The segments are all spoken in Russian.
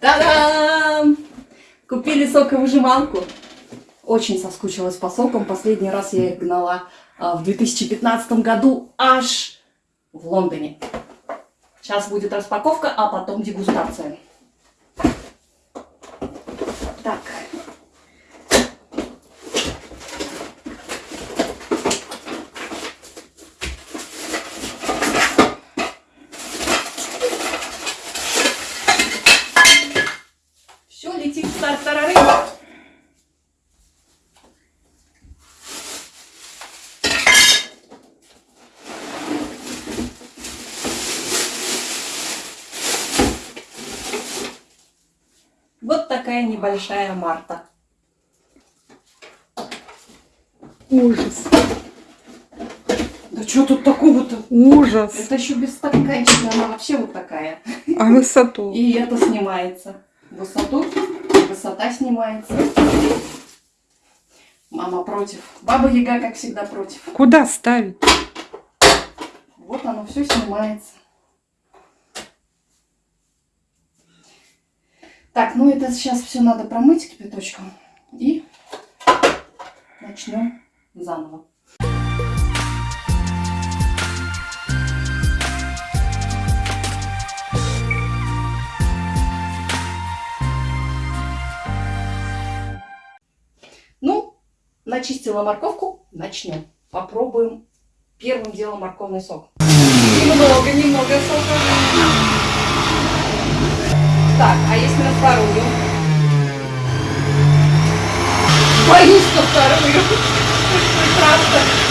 Та-дам! Купили соковыжималку. Очень соскучилась по сокам. Последний раз я их гнала а, в 2015 году аж в Лондоне. Сейчас будет распаковка, а потом дегустация. Так. В старт тарары. Вот такая небольшая Марта. Ужас. Да что тут такого-то? Ужас. Это еще без стаканчика, она вообще вот такая. А высоту? И это снимается. Высоту, высота снимается. Мама против. Баба Яга, как всегда, против. Куда ставить? Вот оно все снимается. Так, ну это сейчас все надо промыть кипяточком. И начнем заново. Начистила морковку, начнем. Попробуем первым делом морковный сок. Немного, немного сока. Так, а если на вторую? Боюсь на вторую. Страшно.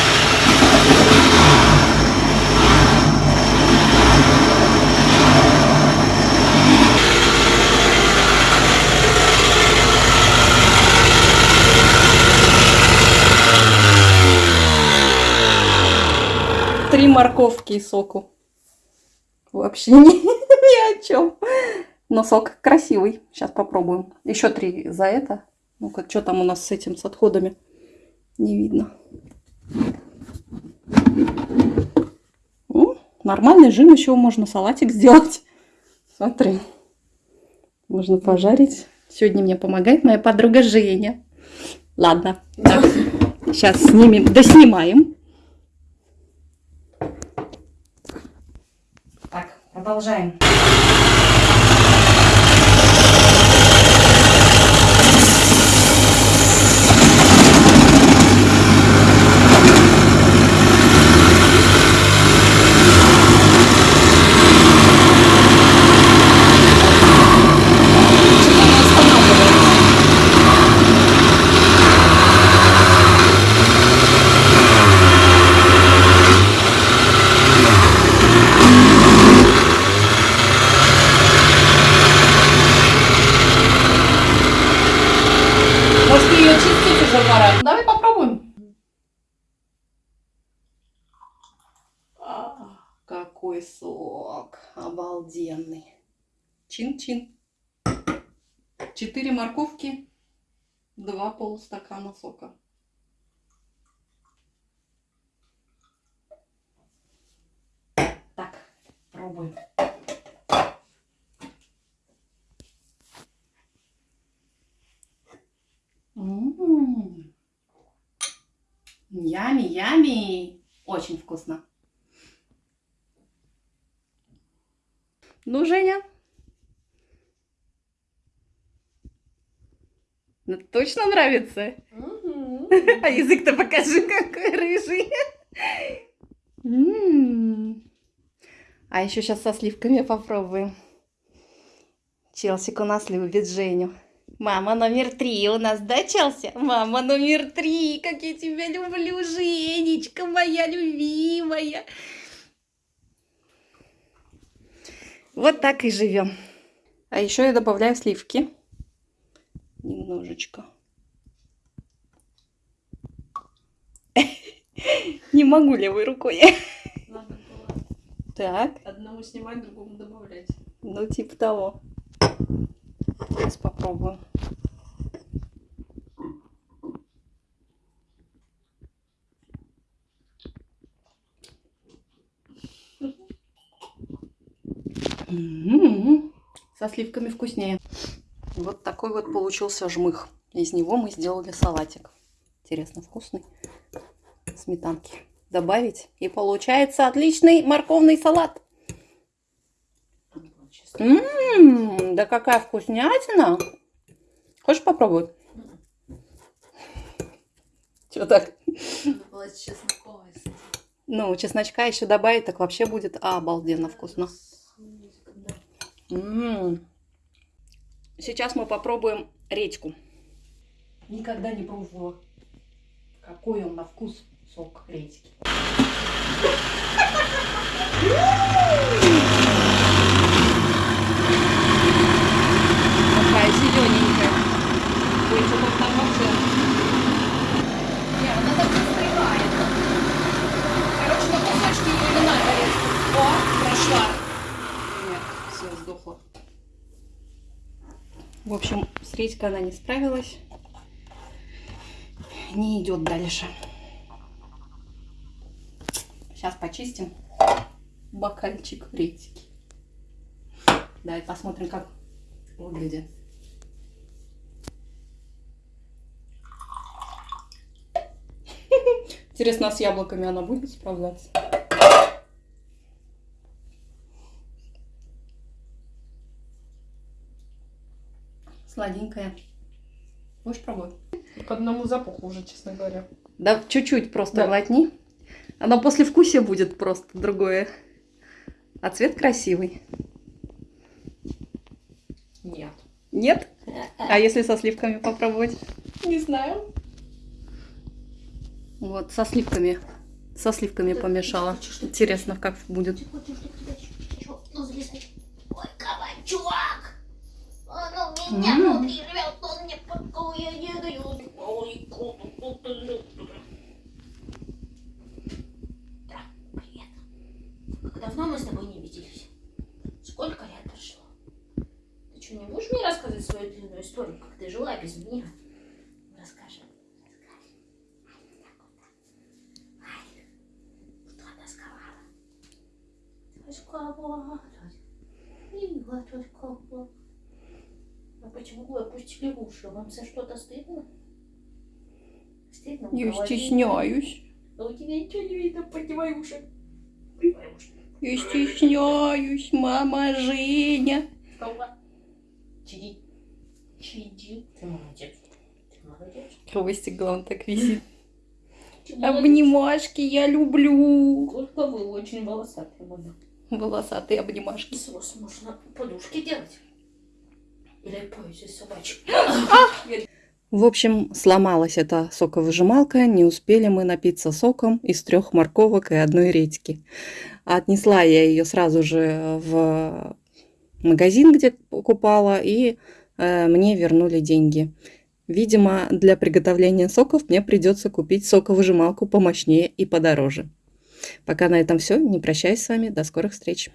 Три морковки и соку. Вообще ни, ни о чем. Но сок красивый. Сейчас попробуем. Еще три за это. Ну-ка, что там у нас с этим, с отходами? Не видно. О, нормальный жим, еще можно салатик сделать. Смотри. Можно пожарить. Сегодня мне помогает моя подруга Женя. Ладно. Так, сейчас снимем, доснимаем. Так, продолжаем. Почему она останавливается? Может, ее чистить уже пора? Давай попробуем. А, какой сок обалденный. Чин-чин. Четыре морковки, два полстакана сока. Так, пробуем. М. Ями, ями. Очень вкусно. Ну, Женя, ну, точно нравится? А язык-то покажи, какой рыжий. М. А еще сейчас со сливками попробуем. Челсик у нас любит Женю. Мама номер три у нас, да, Челси? Мама номер три, как я тебя люблю, Женечка моя любимая. Вот так и живем. А еще я добавляю сливки. Немножечко. Не могу левой рукой. Надо было Так, одному снимать, другому добавлять. ну типа того. Сейчас попробую. Со сливками вкуснее. Вот такой вот получился жмых. Из него мы сделали салатик. Интересно, вкусный. Сметанки добавить. И получается отличный морковный салат. Ммм, да какая вкуснятина. Хочешь попробовать? Что так? Ну, чесночка еще добавить, так вообще будет обалденно вкусно. Сейчас мы попробуем редьку. Никогда не пробовала. Какой он на вкус сок редьки. Такая зелененькая. Ой, что там вообще? Не, она так застревает. Короче, на кусочки ее не надо резать. О, прошла. Нет, все, сдохла. В общем, с редькой она не справилась. Не идет дальше. Сейчас почистим бокальчик редьки. Давай посмотрим, как выглядит. Интересно, с яблоками она будет справляться? Сладенькая. Будешь пробовать? По одному запаху уже, честно говоря. Да, чуть-чуть просто Да. глотни. Оно после вкуса будет просто другое. А цвет красивый. Нет. Нет? А если со сливками попробовать? Не знаю. Вот, со сливками. Со сливками помешала. Интересно, как будет. Ой, кабачок! Он у меня М. внутри живет, он мне покоя не дает. Ой, кот, кот, кот. Да, привет. Как давно мы с тобой не виделись? Сколько лет прошло? Ты что, не будешь мне рассказывать длинную историю, как ты жила без меня? Расскажи. Расскажи. Ай, кто тосковала? Тосковала. Мила тосковала. А почему вы опустили уши? Вам за что-то стыдно? Стыдно? Я стесняюсь. А у тебя ничего не видно, поднимай уши. Поднимай уши. Я стесняюсь, мама Женя. Встала. Чиди. Чиди. Ты молодец. Ты молодец. Хвостик, главное, так висит. Обнимашки я люблю. Только вы очень волосатые, мама. Волосатые обнимашки. Вас можно подушки делать. Или пояс из собачек. В общем, сломалась эта соковыжималка, не успели мы напиться соком из трех морковок и одной редьки. Отнесла я ее сразу же в магазин, где покупала, и мне вернули деньги. Видимо, для приготовления соков мне придется купить соковыжималку помощнее и подороже. Пока на этом все. Не прощаюсь с вами. До скорых встреч.